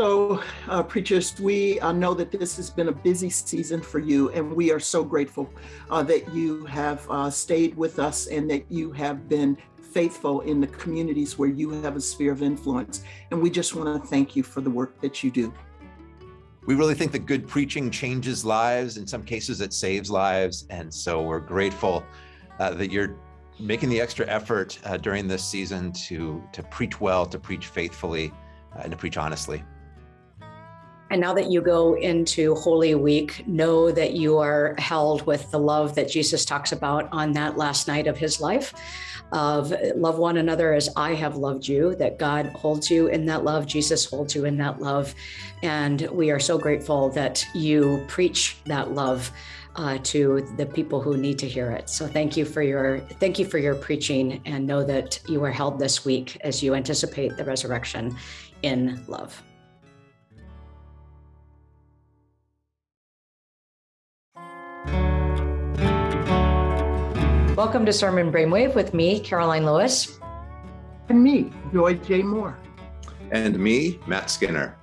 So, uh, preachers, we uh, know that this has been a busy season for you, and we are so grateful uh, that you have uh, stayed with us and that you have been faithful in the communities where you have a sphere of influence. And we just want to thank you for the work that you do. We really think that good preaching changes lives. In some cases, it saves lives. And so we're grateful uh, that you're making the extra effort uh, during this season to, to preach well, to preach faithfully, and to preach honestly. And now that you go into Holy Week, know that you are held with the love that Jesus talks about on that last night of his life of love one another as I have loved you, that God holds you in that love, Jesus holds you in that love. And we are so grateful that you preach that love uh, to the people who need to hear it. So thank you for your thank you for your preaching and know that you are held this week as you anticipate the resurrection in love. Welcome to Sermon Brainwave with me, Karoline Lewis. And me, Joy J. Moore. And me, Matt Skinner.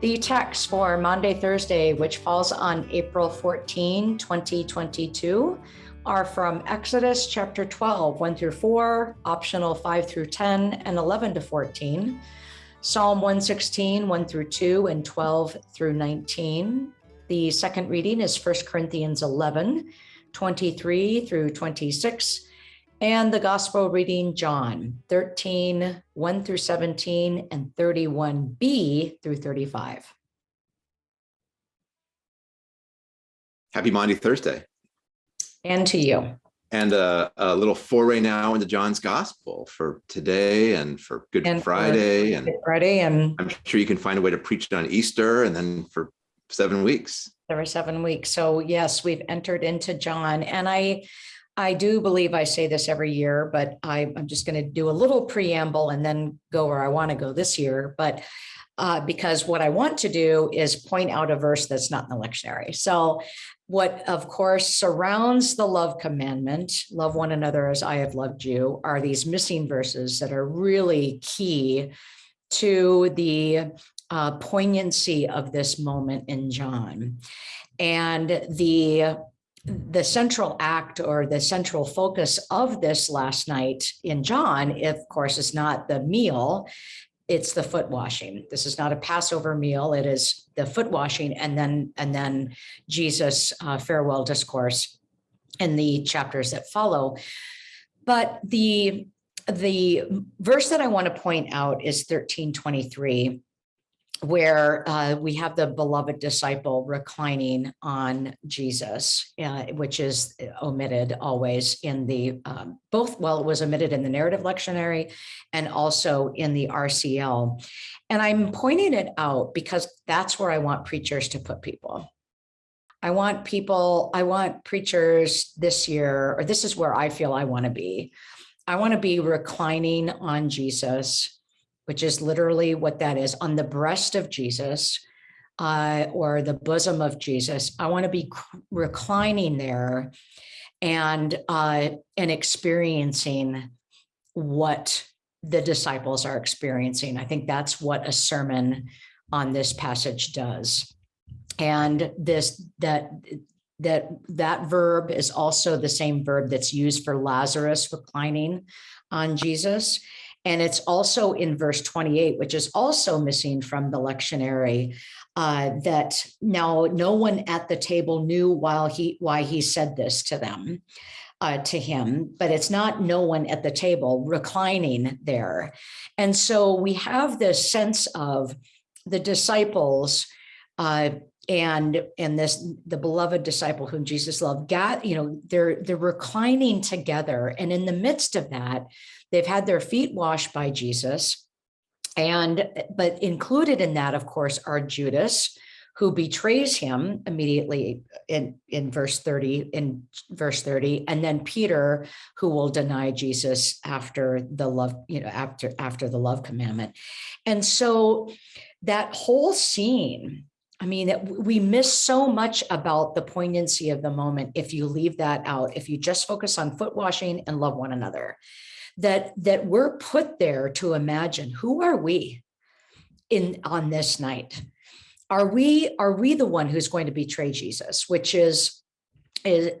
The text for Maundy, Thursday, which falls on April 14, 2022, are from Exodus chapter 12, 1 through 4, optional 5 through 10, and 11 to 14, Psalm 116, 1 through 2, and 12 through 19. The second reading is 1 Corinthians 11, 23 through 26, and the gospel reading John 13, 1 through 17, and 31b through 35. Happy Maundy Thursday. And to you. And a, a, little foray now into John's gospel for today and for Good and Friday. and Good Friday. And I'm sure you can find a way to preach it on Easter and then for seven weeks. There were seven weeks. So yes, we've entered into John. And I I do believe I say this every year, but I, am just going to do a little preamble and then go where I want to go this year. But uh, because what I want to do is point out a verse that's not in the lectionary. So what of course surrounds the love commandment, love one another as I have loved you, are these missing verses that are really key to the uh, poignancy of this moment in John. And the the central act or the central focus of this last night in John, of course, is not the meal, it's the foot washing. This is not a Passover meal. It is the foot washing and then and then Jesus uh, farewell discourse in the chapters that follow. But the the verse that I want to point out is 1323 where uh, we have the beloved disciple reclining on Jesus, uh, which is omitted always in the um, both, well, it was omitted in the narrative lectionary and also in the RCL. And I'm pointing it out because that's where I want preachers to put people. I want people, I want preachers this year, or this is where I feel I want to be. I want to be reclining on Jesus which is literally what that is, on the breast of Jesus uh, or the bosom of Jesus. I want to be reclining there and uh, and experiencing what the disciples are experiencing. I think that's what a sermon on this passage does. And this that that that verb is also the same verb that's used for Lazarus reclining on Jesus. And it's also in verse 28, which is also missing from the lectionary, uh, that now no one at the table knew while he why he said this to them. Uh, to him, but it's not no one at the table reclining there. And so we have this sense of the disciples uh, and and this the beloved disciple whom Jesus loved, got you know they're they're reclining together, and in the midst of that, They've had their feet washed by Jesus. And, but included in that, of course, are Judas, who betrays him immediately in, in verse 30, in verse 30, and then Peter, who will deny Jesus after the love, you know, after, after the love commandment. And so that whole scene, I mean, we miss so much about the poignancy of the moment if you leave that out, if you just focus on foot washing and love one another that that we're put there to imagine who are we in on this night? Are we are we the one who's going to betray Jesus, which is is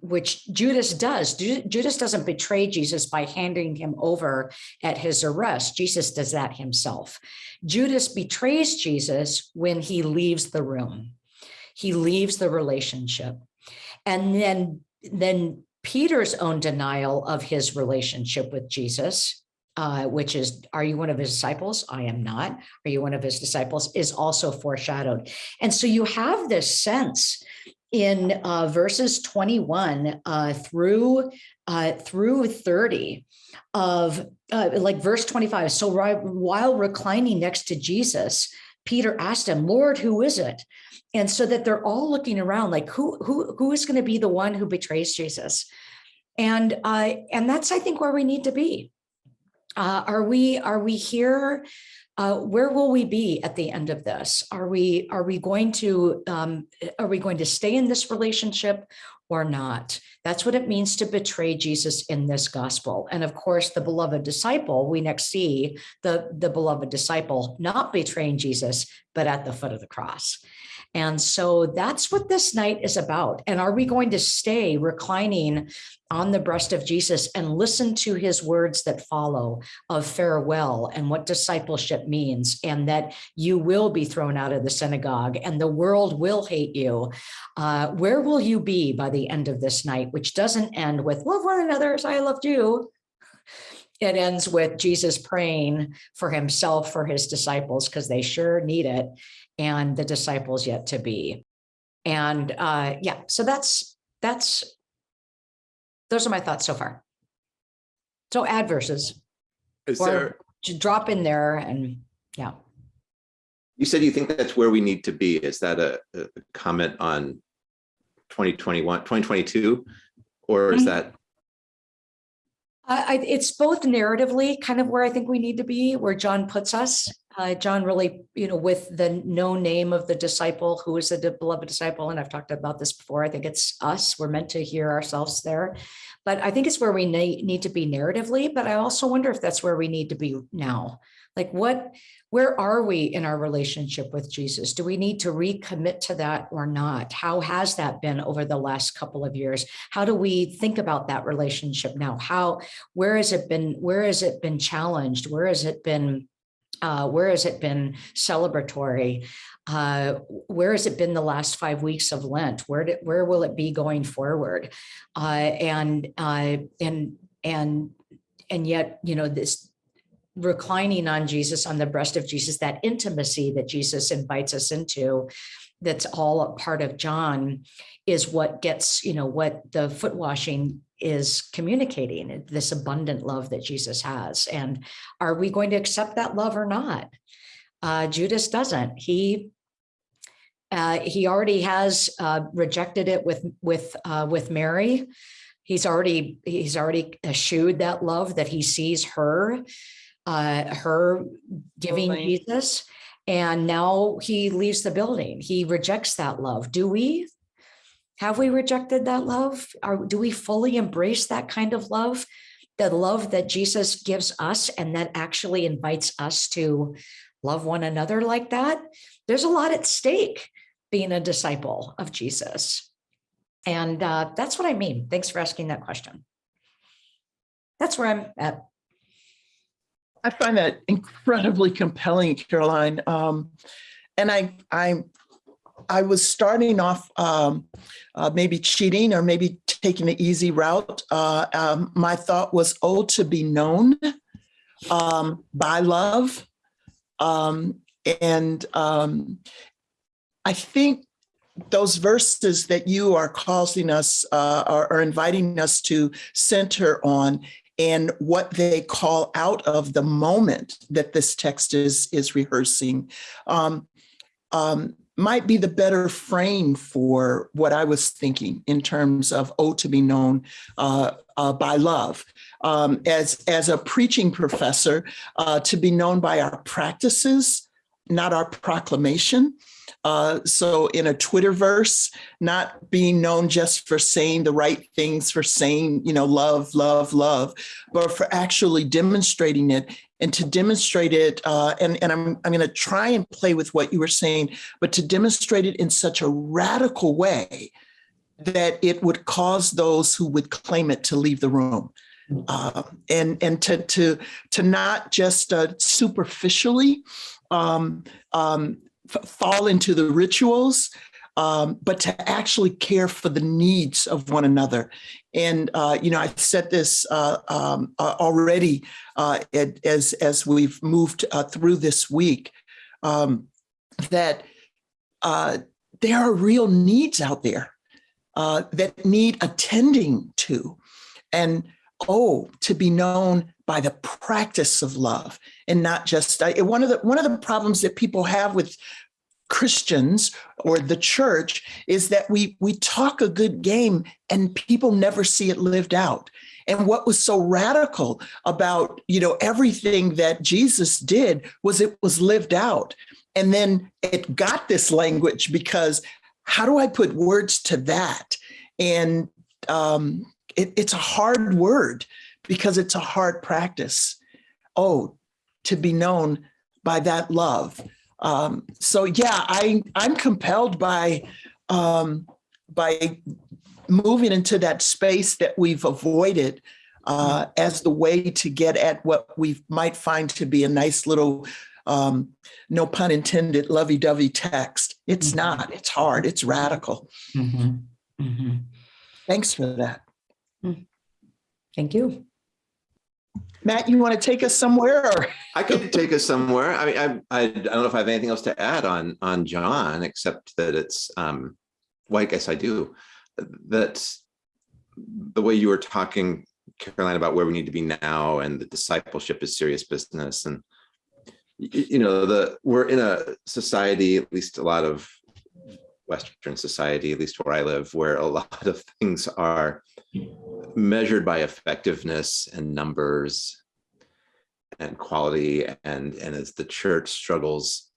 which Judas does. Judas doesn't betray Jesus by handing him over at his arrest. Jesus does that himself. Judas betrays Jesus when he leaves the room. He leaves the relationship. And then then Peter's own denial of his relationship with Jesus uh, which is, are you one of his disciples? I am not. Are you one of his disciples? Is also foreshadowed. And so you have this sense in uh, verses 21 uh, through uh, through 30 of uh, like verse 25. So while reclining next to Jesus, Peter asked him, Lord, who is it? And so that they're all looking around like who who who is going to be the one who betrays Jesus? And uh, and that's I think where we need to be uh, are we are we here? Uh, where will we be at the end of this? Are we are we going to um, are we going to stay in this relationship or not? That's what it means to betray Jesus in this gospel. And of course, the beloved disciple, we next see the, the beloved disciple not betraying Jesus, but at the foot of the cross. And so that's what this night is about. And are we going to stay reclining on the breast of Jesus and listen to his words that follow of farewell and what discipleship means, and that you will be thrown out of the synagogue and the world will hate you? Uh, where will you be by the end of this night, which doesn't end with love one another as I loved you? It ends with Jesus praying for himself, for his disciples, because they sure need it and the disciples yet to be. And uh, yeah, so that's that's those are my thoughts so far. So add verses Is or there, to drop in there and yeah. You said you think that's where we need to be. Is that a, a comment on 2021, 2022? Or is Mhm. that, I, it's both narratively kind of where I think we need to be, where John puts us. Uh, John really, you know, with the no name of the disciple, who is the beloved disciple, and I've talked about this before. I think it's us. We're meant to hear ourselves there, but I think it's where we need to be narratively. But I also wonder if that's where we need to be now. Like, what, where are we in our relationship with Jesus? Do we need to recommit to that or not? How has that been over the last couple of years? How do we think about that relationship now? How, where has it been, where has it been challenged? Where has it been, uh, where has it been celebratory? Uh, where has it been the last five weeks of Lent? Where did, where will it be going forward? Uh, and, uh, and, and, and yet, you know, this, reclining on Jesus, on the breast of Jesus, that intimacy that Jesus invites us into, that's all a part of John, is what gets, you know, what the foot washing is communicating, this abundant love that Jesus has. And are we going to accept that love or not? Uh, Judas doesn't. He uh, he already has uh, rejected it with with uh, with Mary. He's already he's already eschewed that love that he sees her uh, her giving Totally. Jesus. And now he leaves the building. He rejects that love. Do we? Have we rejected that love? Or do we fully embrace that kind of love? The love that Jesus gives us and that actually invites us to love one another like that? There's a lot at stake being a disciple of Jesus. And uh, that's what I mean. Thanks for asking that question. That's where I'm at. I find that incredibly compelling, Karoline. Um, and I, I, I was starting off um, uh, maybe cheating or maybe taking the easy route. Uh, um, my thought was, oh, to be known um, by love. Um, and um, I think those verses that you are causing us, uh, are, are inviting us to center on and what they call out of the moment that this text is is rehearsing um, um, might be the better frame for what I was thinking in terms of "Oh, to be known uh, uh, by love." Um, as as a preaching professor, uh, to be known by our practices not our proclamation. Uh, so in a Twitterverse, not being known just for saying the right things, for saying, you know, love, love, love, but for actually demonstrating it and to demonstrate it. Uh, and, and I'm, I'm going to try and play with what you were saying, but to demonstrate it in such a radical way that it would cause those who would claim it to leave the room. Uh, and and to to to not just uh, superficially um, um, fall into the rituals, um, but to actually care for the needs of one another. And uh, you know, I've said this uh, um, uh, already uh, as as we've moved through this week um, that there are real needs out there that need attending to, and oh, to be known by the practice of love and not just uh, one of the one of the problems that people have with Christians or the church is that we we talk a good game and people never see it lived out. And what was so radical about, you know, everything that Jesus did was it was lived out. And then it got this language because how do I put words to that? And um, it, it's a hard word because it's a hard practice. Oh, to be known by that love. Um, so yeah, I I'm compelled by um, by moving into that space that we've avoided uh, as the way to get at what we might find to be a nice little, um, no pun intended, lovey-dovey text. It's Mhm. not. It's hard. It's radical. Mhm. Mhm. Thanks for that. Thank you. Matt, you want to take us somewhere? Or? I could take us somewhere. I mean, I, I, I don't know if I have anything else to add on, on John, except that it's, um, well, I guess I do. That the way you were talking, Karoline, about where we need to be now and the discipleship is serious business. And, you know, the, we're in a society, at least a lot of Western society, at least where I live, where a lot of things are measured by effectiveness and numbers and quality and and as the church struggles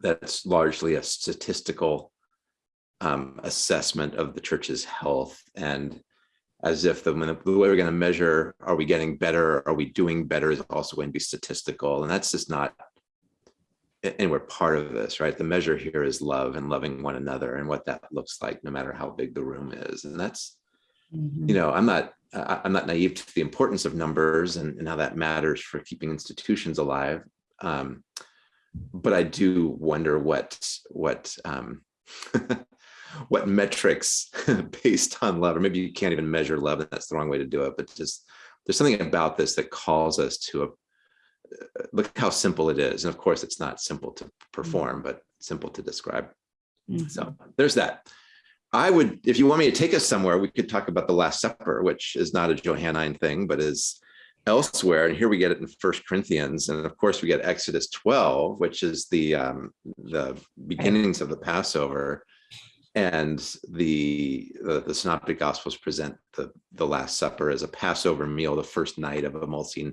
that's largely a statistical um, assessment of the church's health and as if the, the way we're going to measure are we getting better are we doing better is also going to be statistical. And that's just not and we're part of this right? The measure here is love and loving one another and what that looks like no matter how big the room is. And that's you know, I'm not, I- I'm not naive to the importance of numbers and, and how that matters for keeping institutions alive. Um, but I do wonder what, what, um, what metrics based on love, or maybe you can't even measure love, and that's the wrong way to do it. But just there's something about this that calls us to a look how simple it is. And of course, it's not simple to perform, but simple to describe. So there's that. I would, if you want me to take us somewhere, we could talk about the Last Supper, which is not a Johannine thing, but is elsewhere. And here we get it in First Corinthians, and of course we get Exodus 12, which is the um, the beginnings of the Passover. And the, the the Synoptic Gospels present the the Last Supper as a Passover meal, the first night of a multi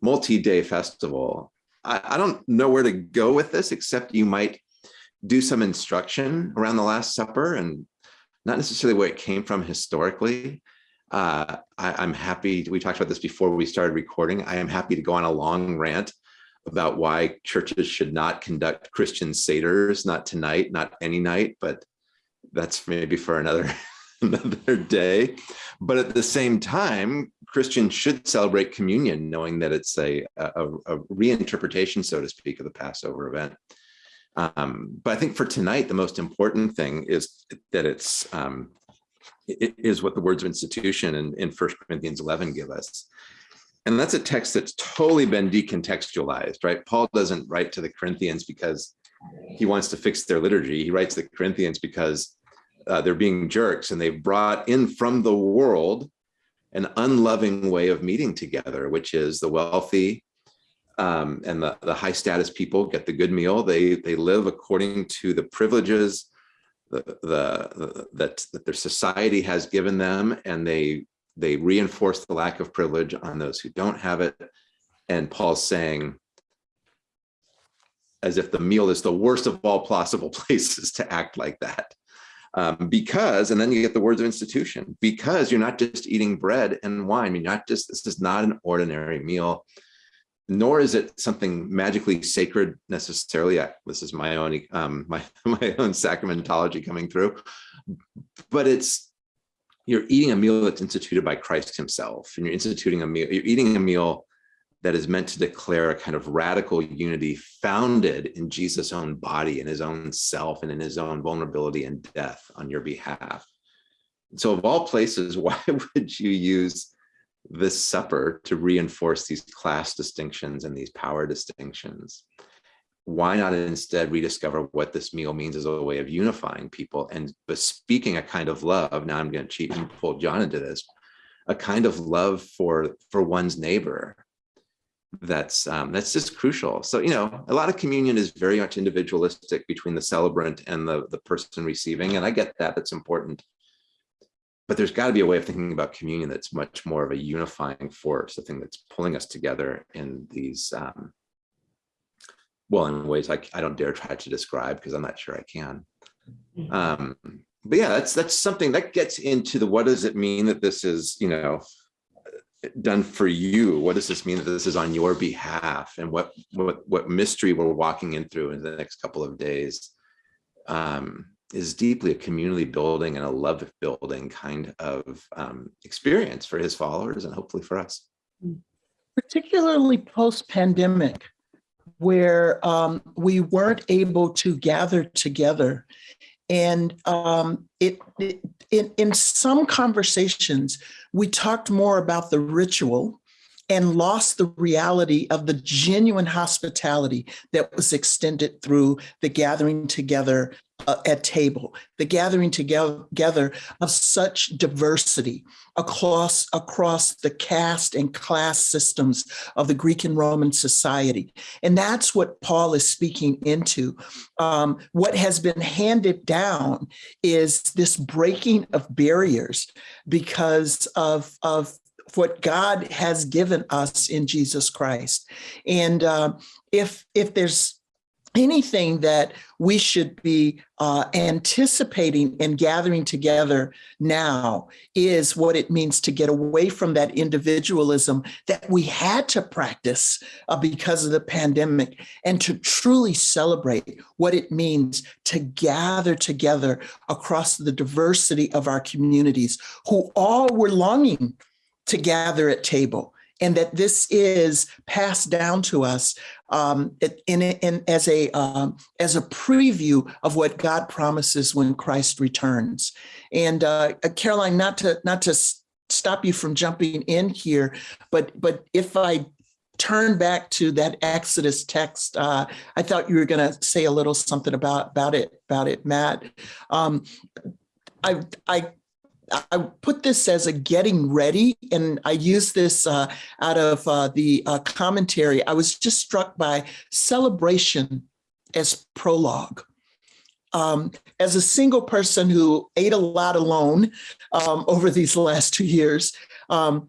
multi-day festival. I, I don't know where to go with this, except you might do some instruction around the Last Supper and not necessarily where it came from historically. Uh, I, am happy, we talked about this before we started recording. I am happy to go on a long rant about why churches should not conduct Christian Seder's, not tonight, not any night, but that's maybe for another, another day. But at the same time, Christians should celebrate communion, knowing that it's a, a, a reinterpretation, so to speak, of the Passover event. Um, but I think for tonight, the most important thing is that it's um, it is what the words of institution in, in 1 Corinthians 11 give us. And that's a text that's totally been decontextualized, right? Paul doesn't write to the Corinthians because he wants to fix their liturgy. He writes the Corinthians because uh, they're being jerks and they've brought in from the world an unloving way of meeting together, which is the wealthy um, and the, the high status people get the good meal. They they live according to the privileges the, the, that, that their society has given them, and they they reinforce the lack of privilege on those who don't have it. And Paul's saying, as if the meal is the worst of all possible places to act like that. Um, because, and then you get the words of institution, because you're not just eating bread and wine. You're not just, this is not an ordinary meal, nor is it something magically sacred necessarily. I, this is my own, um, my, my own sacramentology coming through, but it's, you're eating a meal that's instituted by Christ himself and you're instituting a meal, you're eating a meal that is meant to declare a kind of radical unity founded in Jesus' own body, in his own self, and in his own vulnerability and death on your behalf. So of all places, why would you use this supper to reinforce these class distinctions and these power distinctions? Why not instead rediscover what this meal means as a way of unifying people and bespeaking a kind of love? Now I'm going to cheat and pull John into this, a kind of love for, for one's neighbor, that's um, that's just crucial. So, you know, a lot of communion is very much individualistic between the celebrant and the, the person receiving. And I get that, that's important. But there's got to be a way of thinking about communion that's much more of a unifying force, a thing that's pulling us together in these, um, well, in ways I, I don't dare try to describe because I'm not sure I can. Mm-hmm. Um, but yeah, that's that's something that gets into the what does it mean that this is, you know, done for you? What does this mean that this is on your behalf? And what what what mystery we're walking in through in the next couple of days um, is deeply a community building and a love building kind of um, experience for his followers and hopefully for us. Particularly post-pandemic, where um, we weren't able to gather together and um, it, it in, in some conversations, we talked more about the ritual and lost the reality of the genuine hospitality that was extended through the gathering together uh, at table, the gathering together of such diversity across, across the caste and class systems of the Greek and Roman society. And that's what Paul is speaking into. Um, what has been handed down is this breaking of barriers because of, of what God has given us in Jesus Christ. And uh, if, if there's anything that we should be uh, anticipating and gathering together now is what it means to get away from that individualism that we had to practice uh, because of the pandemic and to truly celebrate what it means to gather together across the diversity of our communities who all were longing to gather at table and that this is passed down to us um, in, in, as a um, as a preview of what God promises when Christ returns. And uh, Karoline, not to not to stop you from jumping in here, but but if I turn back to that Exodus text, uh, I thought you were going to say a little something about about it about it, Matt. Um, I I I put this as a getting ready, and I use this uh, out of uh, the uh, commentary. I was just struck by celebration as prologue. Um, as a single person who ate a lot alone um, over these last two years, um,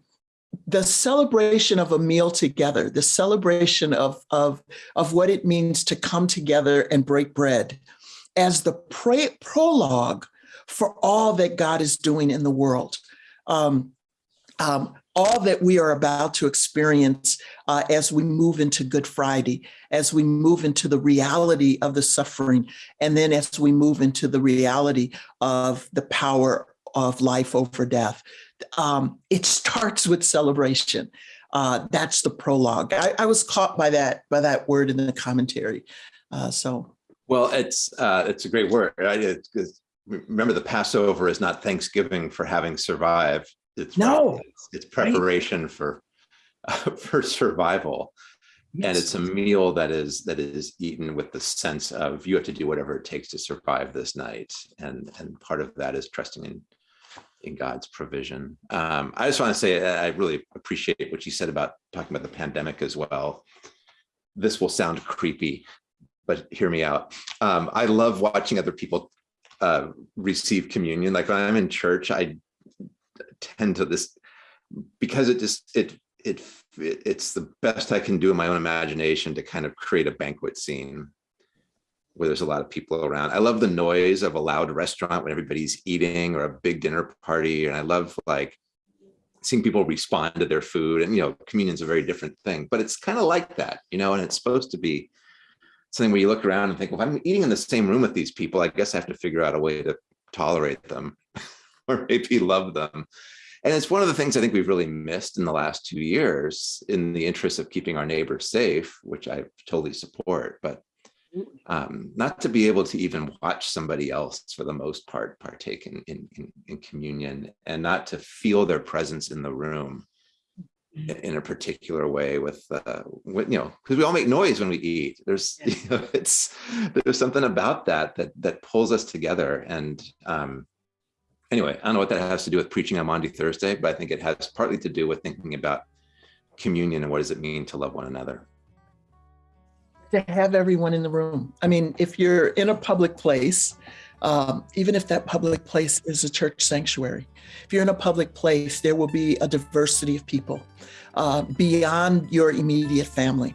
the celebration of a meal together, the celebration of, of, of what it means to come together and break bread as the prologue for all that God is doing in the world. Um, um, all that we are about to experience uh, as we move into Good Friday, as we move into the reality of the suffering, and then as we move into the reality of the power of life over death. Um, it starts with celebration. Uh, that's the prologue. I, I, was caught by that by that word in the commentary. Uh, so, well, it's uh, it's a great word. I, it's, remember the Passover is not Thanksgiving for having survived. It's no, it's, it's preparation right. for uh, for survival. Yes. And it's a meal that is that is eaten with the sense of you have to do whatever it takes to survive this night. And and part of that is trusting in in God's provision. Um, I just want to say I really appreciate what you said about talking about the pandemic as well. This will sound creepy, but hear me out. Um, I love watching other people uh, receive communion. Like when I'm in church, I tend to this because it just it it it's the best I can do in my own imagination to kind of create a banquet scene where there's a lot of people around. I love the noise of a loud restaurant when everybody's eating or a big dinner party. And I love like seeing people respond to their food and, you know, communion's a very different thing, but it's kind of like that, you know, and it's supposed to be something where you look around and think, well, if I'm eating in the same room with these people, I guess I have to figure out a way to tolerate them or maybe love them. And it's one of the things I think we've really missed in the last two years in the interest of keeping our neighbors safe, which I totally support, but um, not to be able to even watch somebody else for the most part partake in, in, in, in communion and not to feel their presence in the room in, in a particular way with, uh, with you know, because we all make noise when we eat. There's, you know, it's, there's something about that that that pulls us together. And um, anyway, I don't know what that has to do with preaching on Maundy Thursday, but I think it has partly to do with thinking about communion and what does it mean to love one another to have everyone in the room. I mean, if you're in a public place, um, even if that public place is a church sanctuary, if you're in a public place, there will be a diversity of people uh, beyond your immediate family.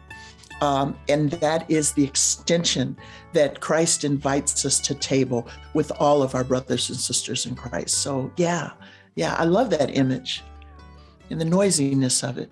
Um, and that is the extension that Christ invites us to table with all of our brothers and sisters in Christ. So, yeah, yeah, I love that image and the noisiness of it.